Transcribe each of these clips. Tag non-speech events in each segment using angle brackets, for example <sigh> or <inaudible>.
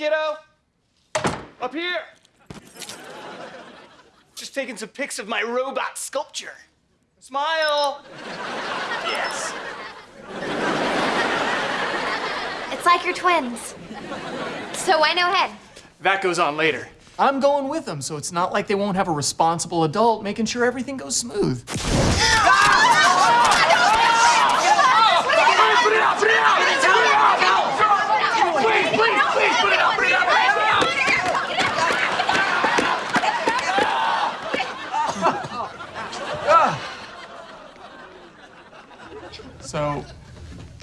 kiddo? Up here. Just taking some pics of my robot sculpture. Smile. Yes. It's like your twins. So why no head. That goes on later. I'm going with them, so it's not like they won't have a responsible adult making sure everything goes smooth. So,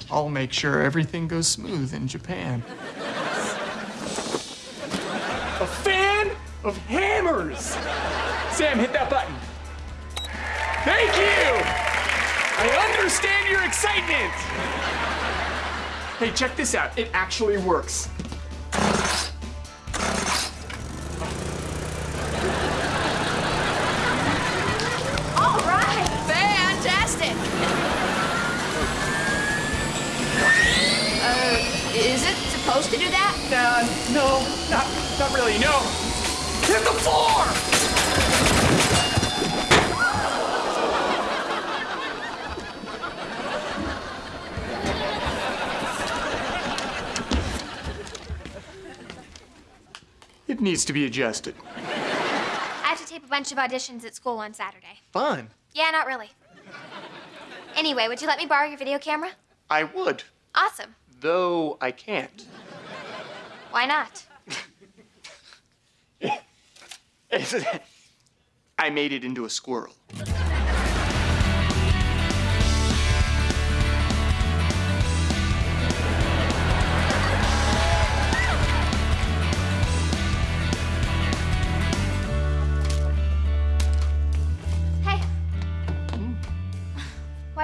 I'll make sure everything goes smooth in Japan. A fan of hammers! Sam, hit that button. Thank you! I understand your excitement! Hey, check this out. It actually works. Needs to be adjusted. I have to tape a bunch of auditions at school on Saturday. Fun. Yeah, not really. Anyway, would you let me borrow your video camera? I would, Awesome. though I can't. Why not? <laughs> I made it into a squirrel.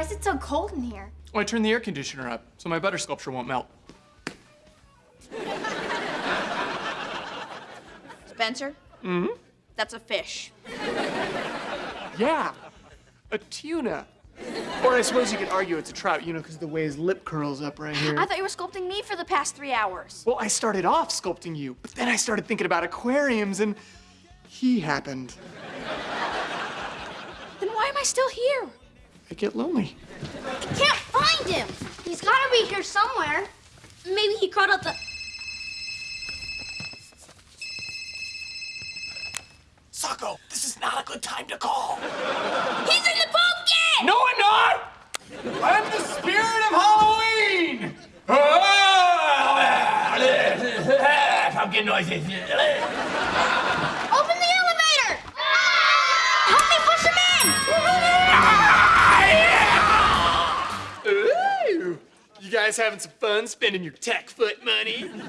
Is it so cold in here? Oh, I turned the air conditioner up so my butter sculpture won't melt. Spencer? Mm hmm? That's a fish. Yeah, a tuna. Or I suppose you could argue it's a trout, you know, because the way his lip curls up right here. I thought you were sculpting me for the past three hours. Well, I started off sculpting you, but then I started thinking about aquariums and he happened. Then why am I still here? I get lonely. I Can't find him. He's gotta be here somewhere. Maybe he crawled up the. Socko, this is not a good time to call. He's in the pumpkin! No, I'm not! I'm the spirit of Halloween! <laughs> Pumpkin noises. Guys having some fun spending your tech foot money? <laughs> <laughs>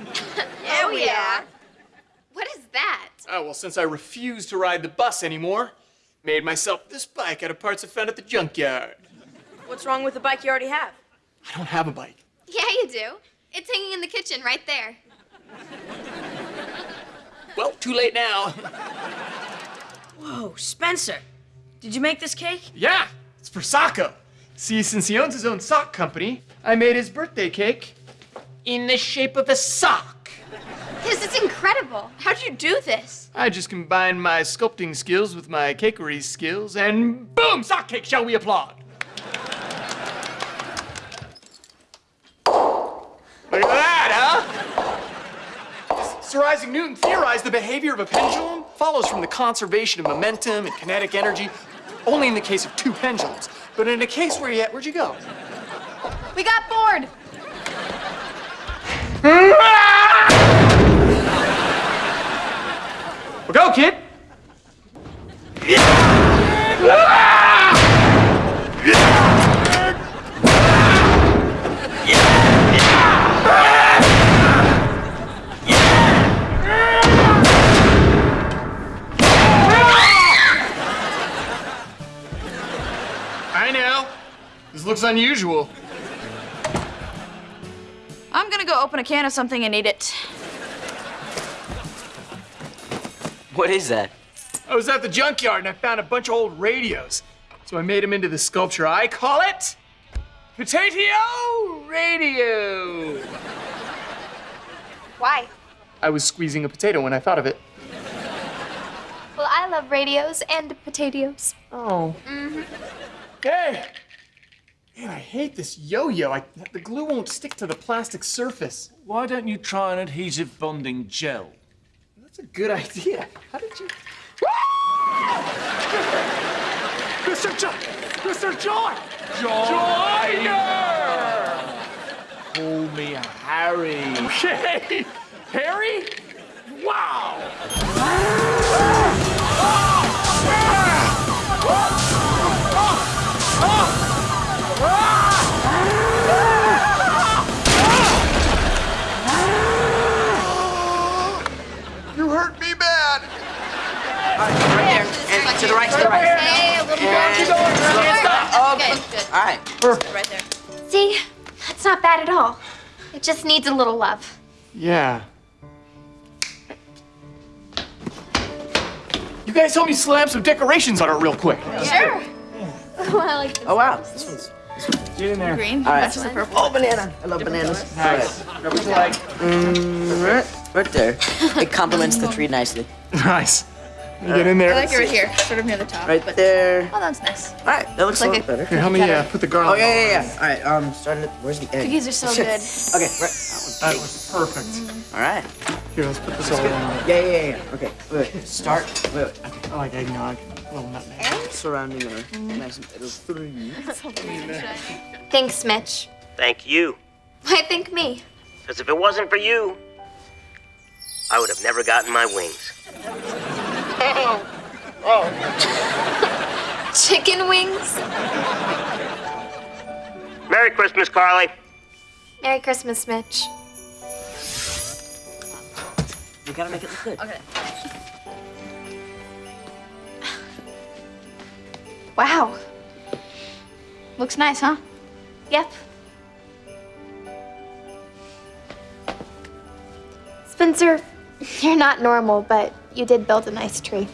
Oh, oh yeah, we are. What is that? Oh, well, since I refuse to ride the bus anymore, made myself this bike out of parts I found at the junkyard. What's wrong with the bike you already have? I don't have a bike. Yeah, you do. It's hanging in the kitchen right there. <laughs> Well, too late now. Whoa, Spencer. Did you make this cake? yeah, it's for Socko. See, since he owns his own sock company, I made his birthday cake in the shape of a sock. This is incredible. How'd you do this? I just combined my sculpting skills with my cakery skills, and boom, sock cake, shall we applaud? Look at that, huh? Sir Isaac Newton theorized the behavior of a pendulum follows from the conservation of momentum and kinetic energy, only in the case of two pendulums. But in a case where you, where'd you go? We got bored. <laughs> Well, go, kid. This looks unusual. I'm gonna go open a can of something and eat it. What is that? Oh, I was at the junkyard and I found a bunch of old radios. So I made them into the sculpture. I call it Potato Radio. Why? I was squeezing a potato when I thought of it. Well, I love radios and potatoes. Oh. Mm-hmm. Hey! Man, I hate this yo-yo. I, the glue won't stick to the plastic surface. Why don't you try an adhesive bonding gel? That's a good idea. How did you? Mr. John! Mr. John! Joiner! Call me Harry. Okay. All right. Right there. See, that's not bad at all. It just needs a little love. Yeah. You guys help me slam some decorations on it real quick. Sure. Oh, I like this. Oh wow. This one's Get in there. Green. all right. Matches the purple. Oh, banana. I love bananas. Nice. What you like? Right, right there. It complements the tree nicely. <laughs> Nice. You get in there. I like it right here, sort of near the top. Right but- there. Oh, that's nice. All right. That looks Like a a- little better. Here, help me uh, put the Oh garlic. yeah, yeah, yeah. All right. Um, starting at where's the egg? Cookies are so <laughs> good. Okay. Right. That was perfect. All right. Here, let's put this all on. Yeah, yeah, yeah. yeah. Okay. Wait. wait. Start. Wait. wait. I like eggnog. A little nutmeg. Surrounding her. Nice and little three. Thanks, Mitch. Thank you. Why thank me? Because if it wasn't for you, I would have never gotten my wings. <laughs> Oh. <laughs> Chicken wings? Merry Christmas, Carly. Merry Christmas, Mitch. We gotta make it look good. Okay. Wow. Looks nice, huh? Yep. Spencer, <laughs> you're not normal, but you did build a nice tree.